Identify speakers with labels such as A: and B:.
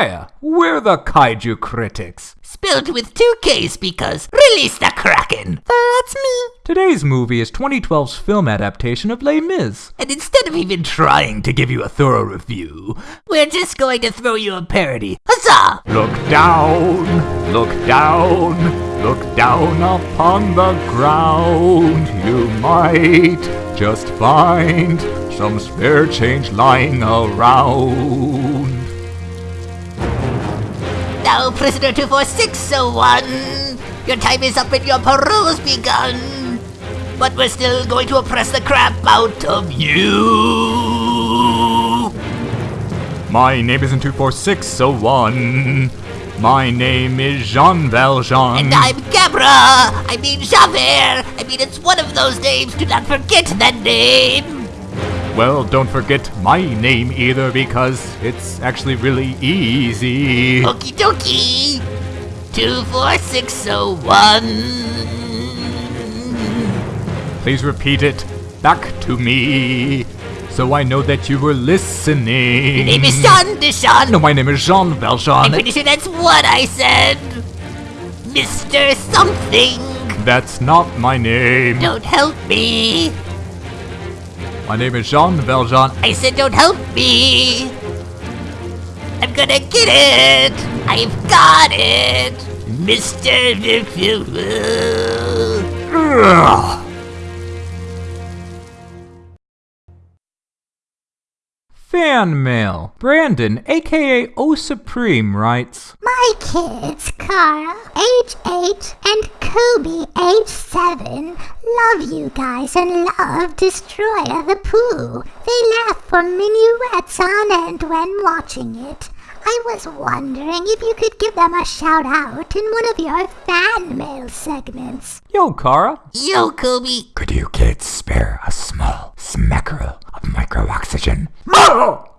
A: Hiya, we're the Kaiju Critics.
B: Spelled with two K's because release the Kraken. That's me.
A: Today's movie is 2012's film adaptation of Les Mis.
B: And instead of even trying to give you a thorough review, we're just going to throw you a parody. Huzzah!
A: Look down, look down, look down upon the ground. You might just find some spare change lying around.
B: Now, prisoner 24601, your time is up and your parole's begun. But we're still going to oppress the crap out of you.
A: My name isn't 24601. My name is Jean Valjean.
B: And I'm Gabra. I mean Javert. I mean, it's one of those names. Do not forget that name.
A: Well, don't forget my name either because it's actually really easy.
B: Okie dokie. 24601.
A: Please repeat it back to me so I know that you were listening.
B: Your name is Jean Deschamps.
A: No, my name is Jean Valjean.
B: I'm pretty sure that's what I said. Mr. Something.
A: That's not my name.
B: Don't help me.
A: My name is Jean Valjean.
B: I said don't help me. I'm gonna get it. I've got it. Mr.
A: Fan mail. Brandon, aka O Supreme, writes
C: My kids, Kara, age 8, and Kobe, age 7, love you guys and love Destroyer the Pooh. They laugh for minuets on end when watching it. I was wondering if you could give them a shout out in one of your fan mail segments.
A: Yo, Kara.
B: Yo, Kobe.
D: Could you kids spare a small smackerel of micro oxygen?
A: Oh!